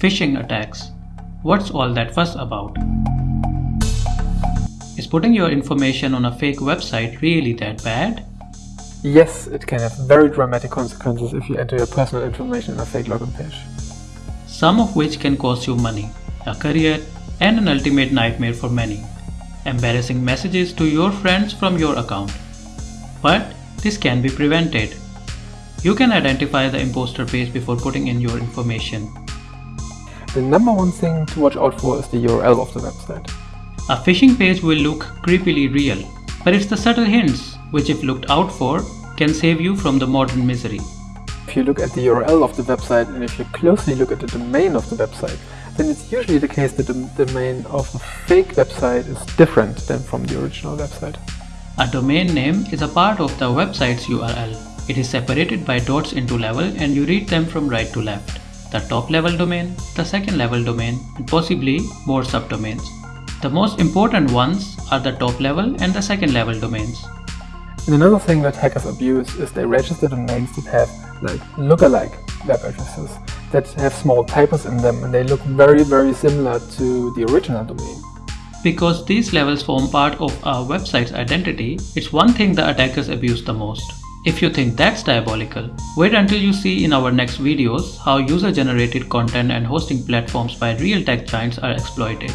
Phishing attacks. What's all that fuss about? Is putting your information on a fake website really that bad? Yes, it can have very dramatic consequences if you enter your personal information on a fake login page. Some of which can cost you money, a career, and an ultimate nightmare for many. Embarrassing messages to your friends from your account. But this can be prevented. You can identify the imposter page before putting in your information. The number one thing to watch out for is the URL of the website. A phishing page will look creepily real, but it's the subtle hints, which if looked out for, can save you from the modern misery. If you look at the URL of the website and if you closely look at the domain of the website, then it's usually the case that the domain of a fake website is different than from the original website. A domain name is a part of the website's URL. It is separated by dots into level and you read them from right to left. The top level domain, the second level domain, and possibly more subdomains. The most important ones are the top level and the second level domains. And another thing that hackers abuse is they register domains that have like lookalike web addresses that have small typos in them and they look very very similar to the original domain. Because these levels form part of a website's identity, it's one thing the attackers abuse the most. If you think that's diabolical, wait until you see in our next videos how user-generated content and hosting platforms by real tech giants are exploited.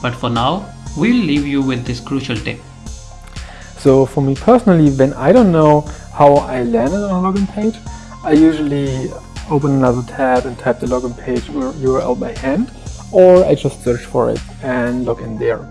But for now, we'll leave you with this crucial tip. So for me personally, when I don't know how I landed on a login page, I usually open another tab and type the login page URL by hand, or I just search for it and log in there.